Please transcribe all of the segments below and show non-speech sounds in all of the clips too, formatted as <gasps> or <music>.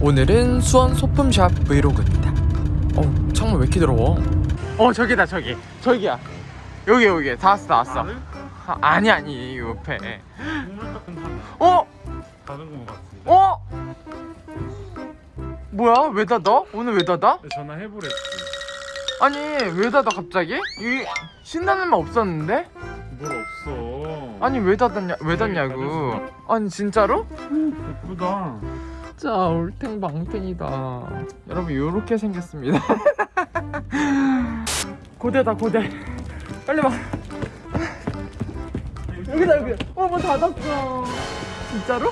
오늘은 수원 소품샵 브이로그입니다. 어, 창문 왜 이렇게 더러워? 어, 저기다, 저기. 저기야. 여기, 여기. 다 왔어, 다 왔어. 아, 아니, 아니, 옆에. 어? 다른 것 같은데. 어? 뭐야? 왜 닫아? 오늘 왜 닫아? 전화해보랬지. 아니, 왜 닫아, 갑자기? 이 신나는 말 없었는데? 뭘 없어. 아니, 왜 닫았냐, 왜 닫냐고. 아니, 진짜로? 예쁘다. 진짜 올탱방탱이다 여러분 요렇게 생겼습니다 <laughs> 고대다 고대 빨리 와 여기다 여기 어뭐 닫았어 진짜로?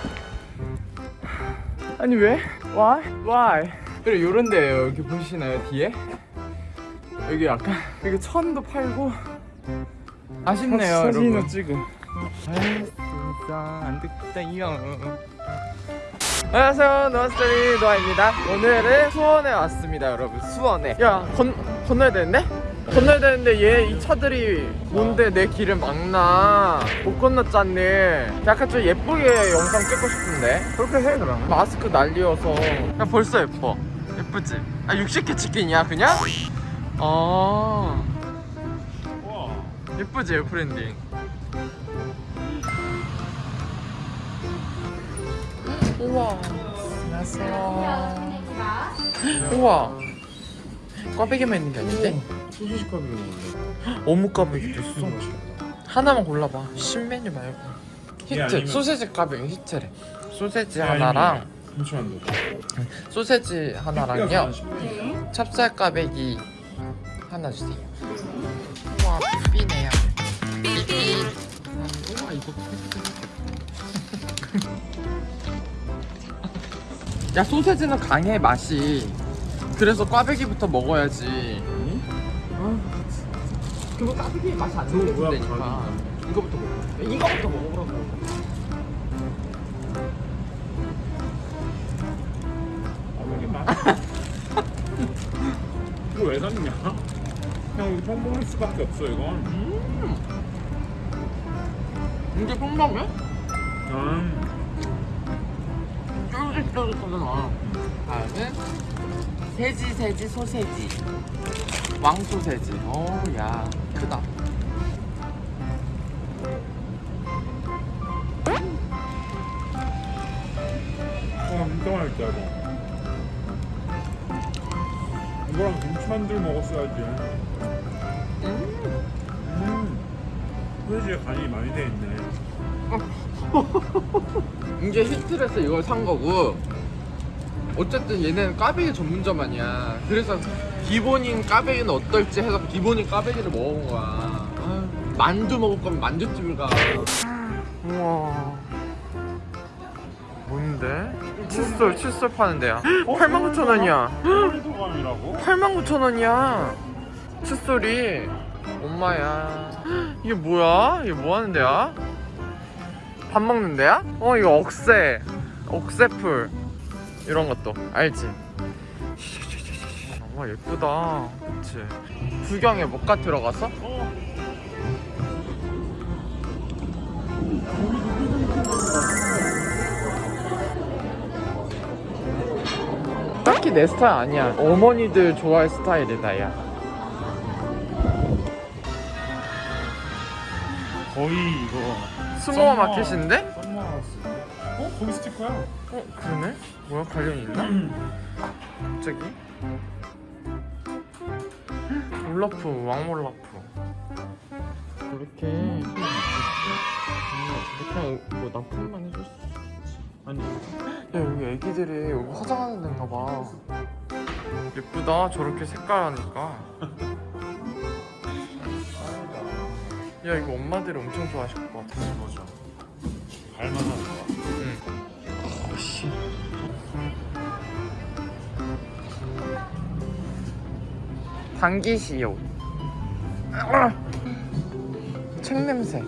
아니 왜? Why? Why? 그래 요런 데요 여기 보시나요 뒤에? 여기 약간 여기 천도 팔고 아쉽네요 사진이나 여러분 찍어. 아이 진짜 안 듣다요 안녕하세요 노아스토리 노아입니다. 오늘은 수원에 왔습니다 여러분. 수원에. 야 건, 건너야 되는데? 건너야 되는데 얘 이 차들이 뭔데 내 길을 막나? 못 건넜잖니. 약간 좀 예쁘게 영상 찍고 싶은데? 그렇게 해 그럼 마스크 난리여서. 야 벌써 예뻐. 예쁘지? 아 60개 치킨이야 그냥? 아 와. 예쁘지 브랜딩. 우와. 안녕하세요. 우와. 꽈배기만 있는 게 아닌데? 소시지 컵이 있는데. 어묵 꽈배기도 있어 하나만 골라봐. 신메뉴 말고. 예, 히트. 아니면- 소세지 꽈배기 히트래. 소세지 예, 하나랑 잠시만요. 소세지 하나랑요. 찹쌀 꽈배기 하나 주세요 삐삐네요. 삐삐. 우와 이거 야 소세지는 강해 맛이. 그래서 꽈배기부터 먹어야지. 그거 꽈배기 맛이 안 느껴진다니까 이거부터 먹어. 이거부터 먹어보라고 평범할 수밖에 없어 이건. 이게 평범해? 음. 쫄깃쫄깃하잖아 다음은 세지 세지 소세지 왕 소세지 어야 크다 와 진짜 맛있다 이거. 이거랑 김치만두 먹었어야지. 소시지에 간이 많이 돼 있네. <laughs> 이제 히트에서 이걸 산 거고 어쨌든 얘는 까베기 전문점 아니야. 그래서 기본인 까베기는 어떨지 해서 기본인 까베기를 먹어본 거야. 아유, 만두 먹을 거면 만두집을 가. 우와. 뭔데? 칫솔 칫솔 파는 데야. 89,000원이야. 해도감이라고? 89,000원이야. 칫솔이 엄마야 <gasps> 이게 뭐야? 이게 뭐 하는 데야? 밥 먹는 데야? 어 이거 억새 억새풀 이런 것도 알지? 와 예쁘다 그치? 구경해 못가 들어가서? 어. 딱히 내 스타일 아니야 어머니들 좋아할 스타일이다 야 거의 이거 스모어 썸머- 마켓인데? summer house. 어? 거기 스티커야. 어 그러네? 뭐야 관련 있나? 갑자기? 올라프 왕몰라프 이렇게 그냥 뭐 납품만 해줄 수 아니. 야 여기 애기들이 여기 화장하는 데인가 봐 예쁘다 저렇게 색깔 하니까 <laughs> 야 이거 엄마들이 엄청 좋아하실 것 같아 맞아. 갈만한 거. 응. 어씨 당기시오 아! 책 냄새.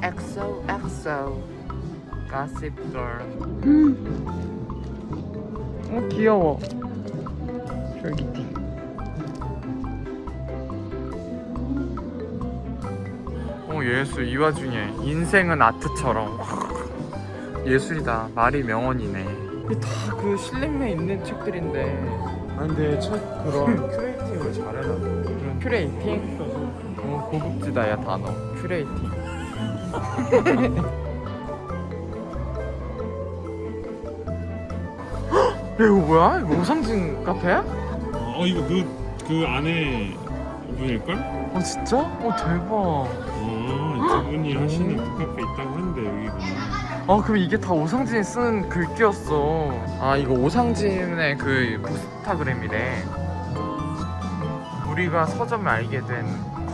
엑소 엑소 가십 걸어 귀여워 쫄기티 어 예술 이 와중에 인생은 아트처럼. 예술이다. 말이 명언이네. 다그 실링맨 있는 책들인데. 아 근데 책 그런 <laughs> curating을 잘해놔. 그런 curating? 어 고급지다 야 단어. curating. <laughs> 야 이거 뭐야? 이거 오상진 카페야? 어 이거 그, 그 안에 분일걸? 어 진짜? 어 대박. 어두 분이 하시는 그 카페 있다고 하는데 여기 보면 아 그럼 이게 다 오상진이 쓰는 글귀였어. 아 이거 오상진의 그 포스타그램이래. 우리가 서점을 알게 된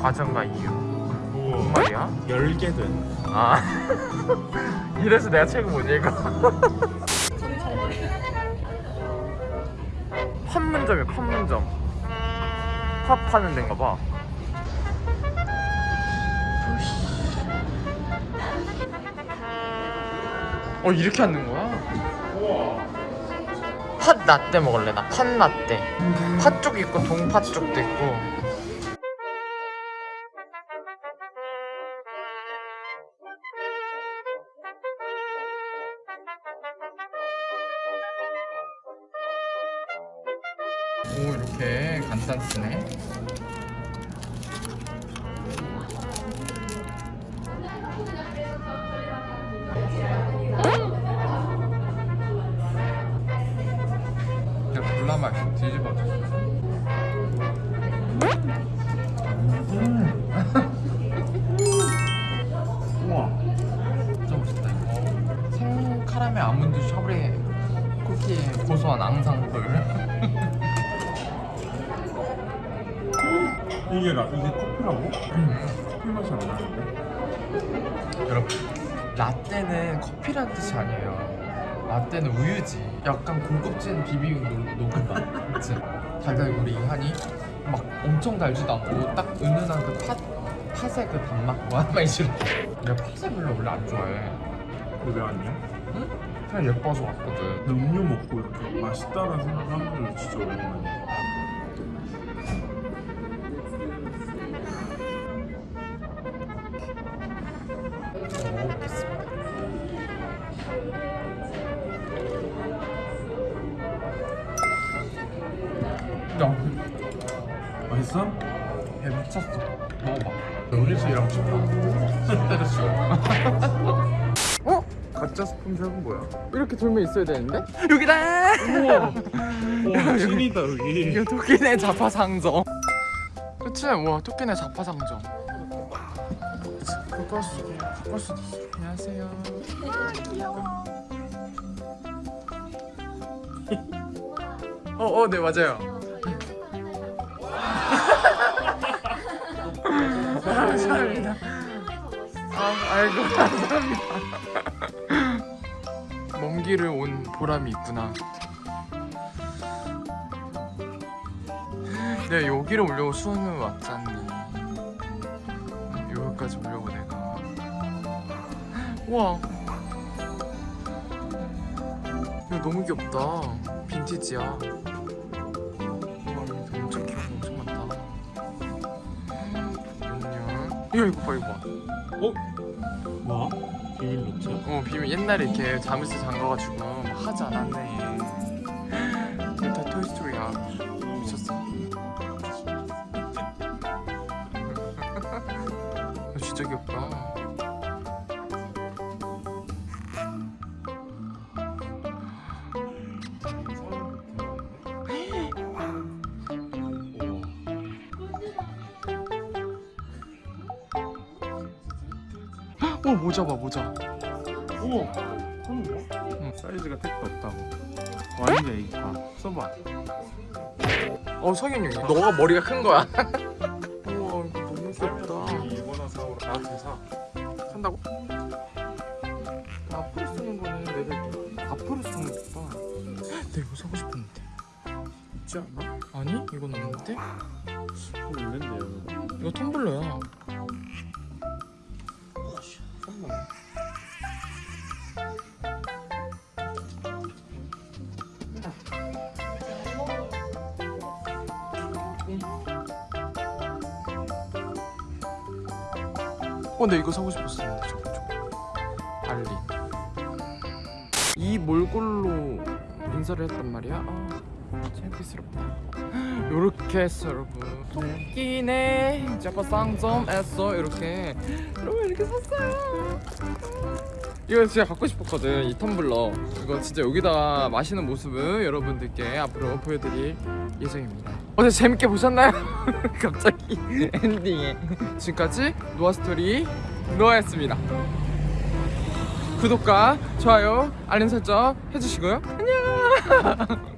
과정과 이유. 뭔 우와. 말이야? 열게 된. 아. <laughs> 이래서 내가 책을 못 읽어 <laughs> 판문점이야 판문점. 화 파는 데인가 봐. 어 이렇게 하는 거야? 우와 팥 라떼 먹을래 나. 팥 라떼. 팥죽 있고 동팥죽도 있고 오 이렇게 간단 쓰네. 그냥 맛있어 뒤집어져 우와. 진짜 맛있다 이거 생 카라멜 아몬드 샤브레 쿠키의 고소한 앙상블 라, 이게 커피라고? 커피 맛이 안 나는데? 여러분 라떼는 커피라는 뜻이 아니에요 라떼는 우유지 약간 고급진 비비고 녹- 녹음맛 그치? 달달구리 하니 막 엄청 달지도 않고 딱 은은한 그 팥, 팥의 그 단맛 와 많이 싫어 내가 팥을 별로 원래 안 좋아해 그왜 아니야? 응? 그냥 예뻐서 왔거든 나 음료 먹고 이렇게 맛있다는 생각하는 건 진짜 오랜만이야 맛있어? 배 미쳤어. 먹어봐. 일하고 싶다. 때려치워. 어? 가짜 스폰 샵은 뭐야? 이렇게 돌면 있어야 되는데? 여기다! 우와 <laughs> 우와 찐이다 여기 이게 토끼네 자파상점. 그치? 와, 토끼네 자파상점. 그럴 수, 그럴 수도 있어. 안녕하세요. 어, 어, 네, 맞아요. 감사합니다. 아, 아이고 감사합니다. <laughs> 먼 길을 온 보람이 있구나. 내가 여기를 오려고 수원을 왔잖니. 여기까지 오려고 내가. 우와. 이거 너무 귀엽다. 빈티지야. 이거 이거 봐 이거 봐. 어? 뭐? 비밀 노트? 어 비밀 옛날에 이렇게 자물쇠 잠가가지고 막 하지 않았네 이게 다 토이스토리야 어 모자 봐 모자 뭐? 응. 사이즈가 택도 없다고 와인드 A파 써봐 어 석윤이 너가 머리가 큰 거야 우와 이거 너무 귀엽다 이거나 사오라 나한테 사 산다고? 앞으로 쓰는 거는 내가 앞으로 쓰는 거봐 나 이거 사고 싶었는데 있지 않아? 아니 이건 없는데? 있는데 이거 텀블러야 어, 근데 이거 사고 싶었었는데 저거 저거. 알린. 이 몰골로 인사를 했단 말이야. 아, 창피스럽다. <gasps> 요렇게 했어 여러분. 토끼네. 쌍점했어 이렇게. 여러분 이렇게 샀어요. 이거 진짜 갖고 싶었거든 이 텀블러. 이거 진짜 여기다가 마시는 모습을 여러분들께 앞으로 보여드릴 예정입니다. 어제 재밌게 보셨나요? <laughs> 갑자기 엔딩에. 지금까지 노아스토리 노아였습니다. 구독과 좋아요 알림 설정 해주시고요. 안녕 <laughs>